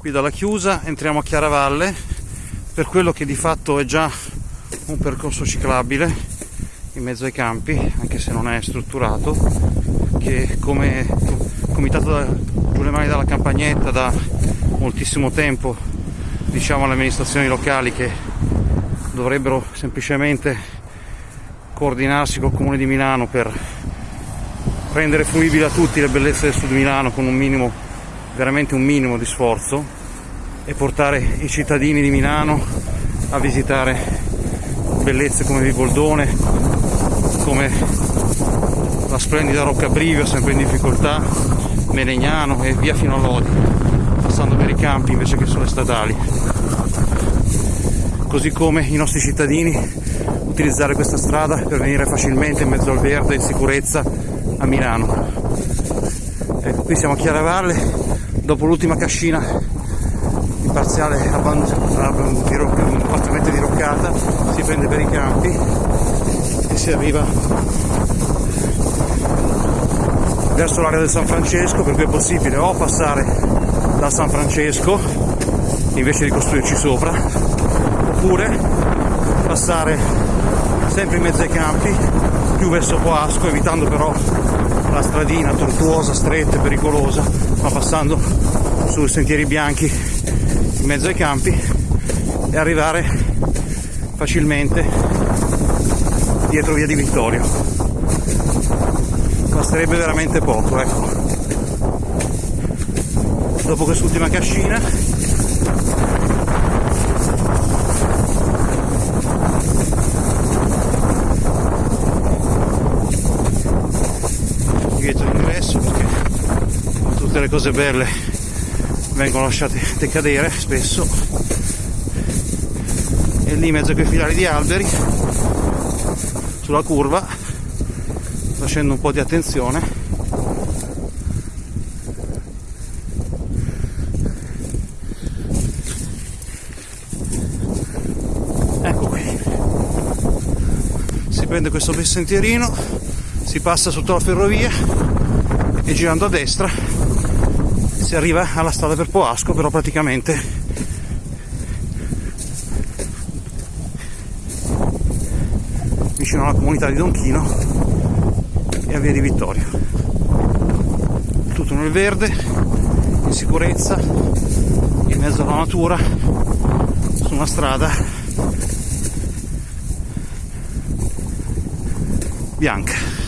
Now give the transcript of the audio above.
qui dalla chiusa entriamo a Chiaravalle. Per quello che di fatto è già un percorso ciclabile in mezzo ai campi anche se non è strutturato che come comitato da Giulia Mani dalla Campagnetta da moltissimo tempo diciamo alle amministrazioni locali che dovrebbero semplicemente coordinarsi col comune di Milano per rendere fruibili a tutti le bellezze del sud Milano con un minimo, veramente un minimo di sforzo e portare i cittadini di Milano a visitare bellezze come Viboldone, come la splendida Rocca Brivio, sempre in difficoltà, Melegnano e via fino a Lodi, passando per i campi invece che sulle statali. Così come i nostri cittadini utilizzare questa strada per venire facilmente in mezzo al verde in sicurezza a Milano. Ecco, qui siamo a Chiaravalle, dopo l'ultima cascina in parziale parzialmente diroccata, si prende per i campi e si arriva verso l'area del San Francesco, per cui è possibile o passare da San Francesco invece di costruirci sopra, oppure passare sempre in mezzo ai campi, più verso Poasco, evitando però la stradina tortuosa, stretta e pericolosa, ma passando sui sentieri bianchi in mezzo ai campi e arrivare facilmente dietro via di Vittorio. Basterebbe veramente poco, ecco. Dopo quest'ultima cascina tutte le cose belle vengono lasciate decadere spesso. E lì in mezzo a quei filari di alberi sulla curva facendo un po' di attenzione ecco qui. Si prende questo bel sentierino si passa sotto la ferrovia e girando a destra si arriva alla strada per Poasco, però praticamente vicino alla comunità di Donchino e a via di Vittorio. Tutto nel verde, in sicurezza, in mezzo alla natura, su una strada bianca.